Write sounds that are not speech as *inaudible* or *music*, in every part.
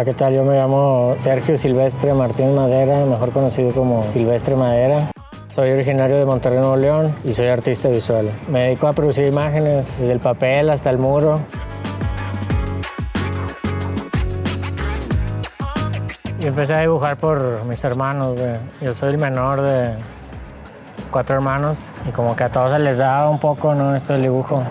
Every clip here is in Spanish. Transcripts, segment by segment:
Hola, ¿qué tal? Yo me llamo Sergio Silvestre Martín Madera, mejor conocido como Silvestre Madera. Soy originario de Monterrey, Nuevo León y soy artista visual. Me dedico a producir imágenes desde el papel hasta el muro. Y empecé a dibujar por mis hermanos. Yo soy el menor de cuatro hermanos y como que a todos se les daba un poco ¿no? esto del dibujo.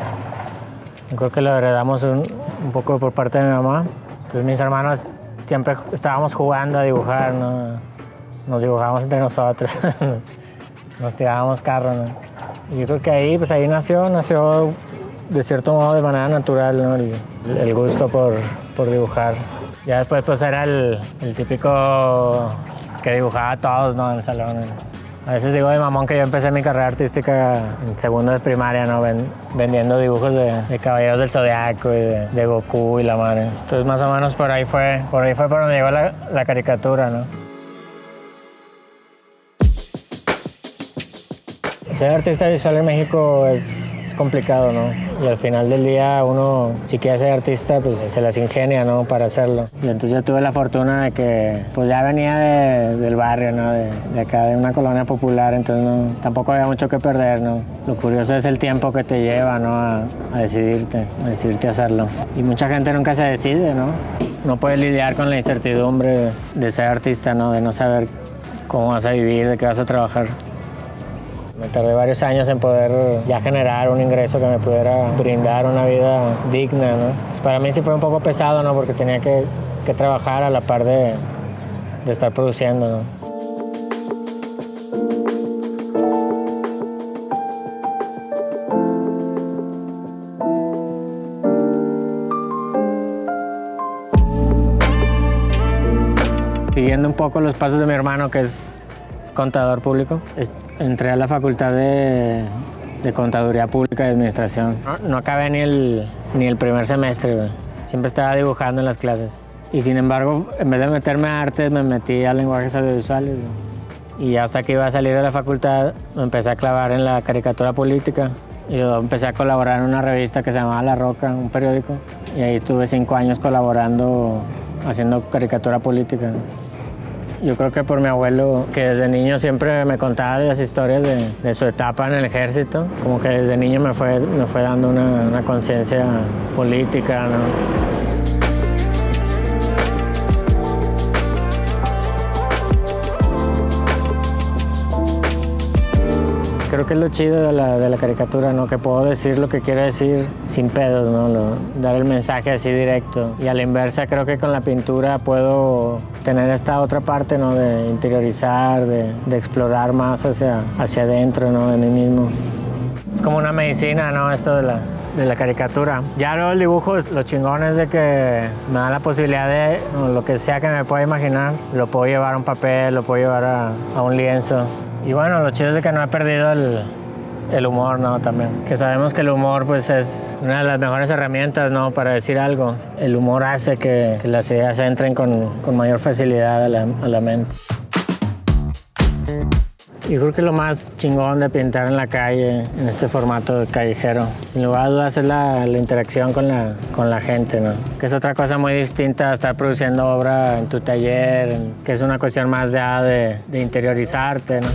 Yo creo que lo heredamos un, un poco por parte de mi mamá. Entonces mis hermanos siempre estábamos jugando a dibujar, ¿no? nos dibujábamos entre nosotros, *laughs* nos tirábamos carro. ¿no? Yo creo que ahí, pues ahí nació, nació de cierto modo de manera natural ¿no? el, el, gusto por, por, dibujar. Ya después pues era el, el, típico que dibujaba a todos ¿no? en el salón. A veces digo de mamón que yo empecé mi carrera artística en segundo de primaria, ¿no? Ven, vendiendo dibujos de, de, Caballeros del Zodiaco y de, Goku y la madre. Entonces más o menos por ahí fue, por ahí fue por donde llegó la, la caricatura, ¿no? Ser artista visual en México es, complicado, ¿no? Y al final del día uno, si quiere ser artista, pues se las ingenia, ¿no? Para hacerlo. Y entonces yo tuve la fortuna de que, pues ya venía de, del barrio, ¿no? De, de, acá, de una colonia popular, entonces no, tampoco había mucho que perder, ¿no? Lo curioso es el tiempo que te lleva, ¿no? A, a decidirte, a decidirte hacerlo. Y mucha gente nunca se decide, ¿no? No puede lidiar con la incertidumbre de ser artista, ¿no? De no saber cómo vas a vivir, de qué vas a trabajar. Me tardé varios años en poder ya generar un ingreso que me pudiera brindar una vida digna, ¿no? Pues para mí sí fue un poco pesado, ¿no? Porque tenía que, que trabajar a la par de, de estar produciendo. Siguiendo un poco los pasos de mi hermano, que es contador público, entré a la facultad de, de Contaduría Pública y Administración. No, no acabé ni el, ni el primer semestre, güey. siempre estaba dibujando en las clases. Y sin embargo, en vez de meterme a artes, me metí a lenguajes audiovisuales. Güey. Y hasta que iba a salir de la facultad, me empecé a clavar en la caricatura política. Yo empecé a colaborar en una revista que se llamaba La Roca, un periódico. Y ahí estuve cinco años colaborando, haciendo caricatura política. Yo creo que por mi abuelo, que desde niño siempre me contaba las historias de, su etapa en el ejército, como que desde niño me fue, me fue dando una, conciencia política. Creo que es lo chido de la, de la, caricatura, ¿no? Que puedo decir lo que quiero decir sin pedos, ¿no? Lo, dar el mensaje así directo. Y a la inversa, creo que con la pintura puedo tener esta otra parte, ¿no? De interiorizar, de, de explorar más hacia, hacia adentro, ¿no? De mí mismo. Es como una medicina, ¿no? Esto de la, de la caricatura. Ya luego el dibujo, lo chingón es de que me da la posibilidad de, lo que sea que me pueda imaginar, lo puedo llevar a un papel, lo puedo llevar a, a un lienzo. Y bueno, lo chido es que no he perdido el, el, humor, ¿no? También. Que sabemos que el humor, pues, es una de las mejores herramientas, ¿no? Para decir algo. El humor hace que, que las ideas entren con, con mayor facilidad a la, a la mente. Yo creo que lo más chingón de pintar en la calle, en este formato callejero, sin lugar a dudas es la, la, interacción con la, con la gente, ¿no? Que es otra cosa muy distinta a estar produciendo obra en tu taller, que es una cuestión más de, de, de interiorizarte, ¿no?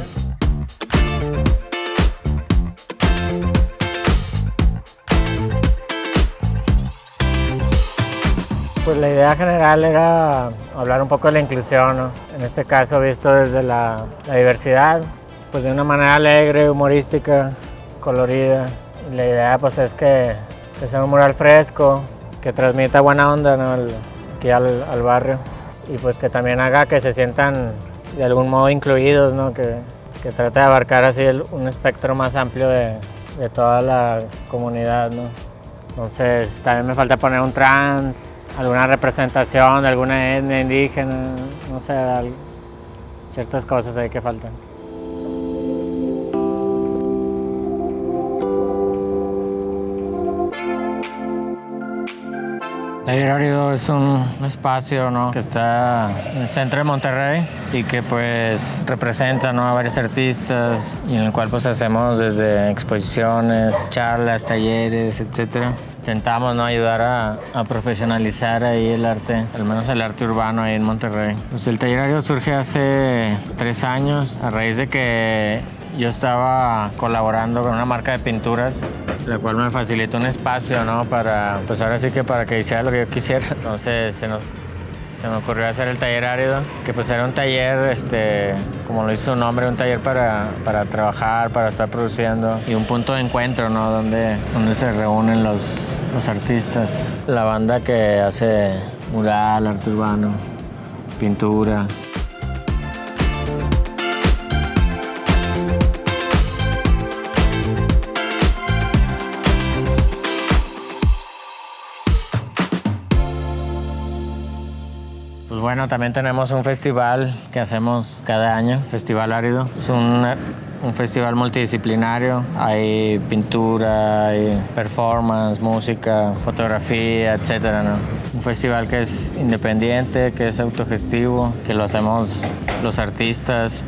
Pues la idea general era hablar un poco de la inclusión, ¿no? en este caso visto desde la, diversidad, pues de una manera alegre, humorística, colorida. La idea pues es que, sea un mural fresco, que transmita buena onda aquí al, barrio y pues que también haga que se sientan de algún modo incluidos, ¿no? que, que trate de abarcar así un espectro más amplio de, de toda la comunidad. ¿no? Entonces también me falta poner un trans, alguna representación de alguna etnia indígena, no sé, ciertas cosas ahí que faltan. Taller Árido es un espacio ¿no? que está en el centro de Monterrey y que pues representa ¿no? a varios artistas y en el cual pues hacemos desde exposiciones, charlas, talleres, etc. intentamos ¿no? ayudar a, a, profesionalizar ahí el arte, al menos el arte urbano ahí en Monterrey. Pues el taller surge hace tres años a raíz de que yo estaba colaborando con una marca de pinturas, la cual me facilitó un espacio, ¿no? Para, pues ahora sí que para que hiciera lo que yo quisiera. Entonces se nos se me ocurrió hacer el taller árido, que pues era un taller, este, como lo hizo su nombre, un taller para, para trabajar, para estar produciendo y un punto de encuentro, ¿no? Donde, donde se reúnen los, los artistas. La banda que hace mural, arte urbano, pintura. Bueno, también tenemos un festival que hacemos cada año, Festival Árido. Es un, festival multidisciplinario. Hay pintura, hay performance, música, fotografía, etc. Un festival que es independiente, que es autogestivo, que lo hacemos los artistas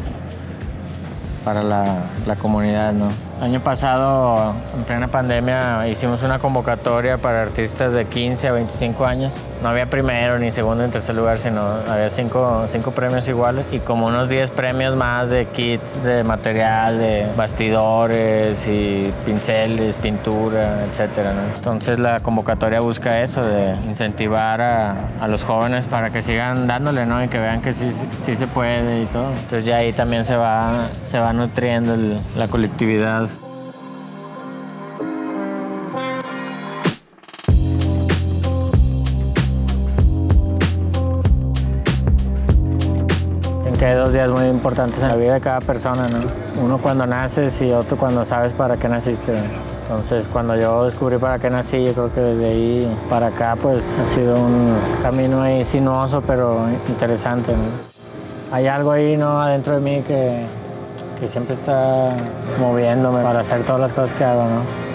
para la, la comunidad. ¿no? Año pasado, en plena pandemia, hicimos una convocatoria para artistas de 15 a 25 años. No había primero, ni segundo, ni tercer lugar, sino había cinco, cinco premios iguales y como unos 10 premios más de kits de material, de bastidores y pinceles, pintura, etc. Entonces la convocatoria busca eso, de incentivar a, a, los jóvenes para que sigan dándole ¿no? y que vean que sí, sí se puede y todo. Entonces ya ahí también se va, se va nutriendo el, la colectividad. Que hay dos días muy importantes en la vida de cada persona, ¿no? Uno cuando naces y otro cuando sabes para qué naciste. Entonces, cuando yo descubrí para qué nací, yo creo que desde ahí para acá, pues ha sido un camino ahí sinuoso, pero interesante. Hay algo ahí, ¿no? Adentro de mí que, que siempre está moviéndome para hacer todas las cosas que hago, ¿no?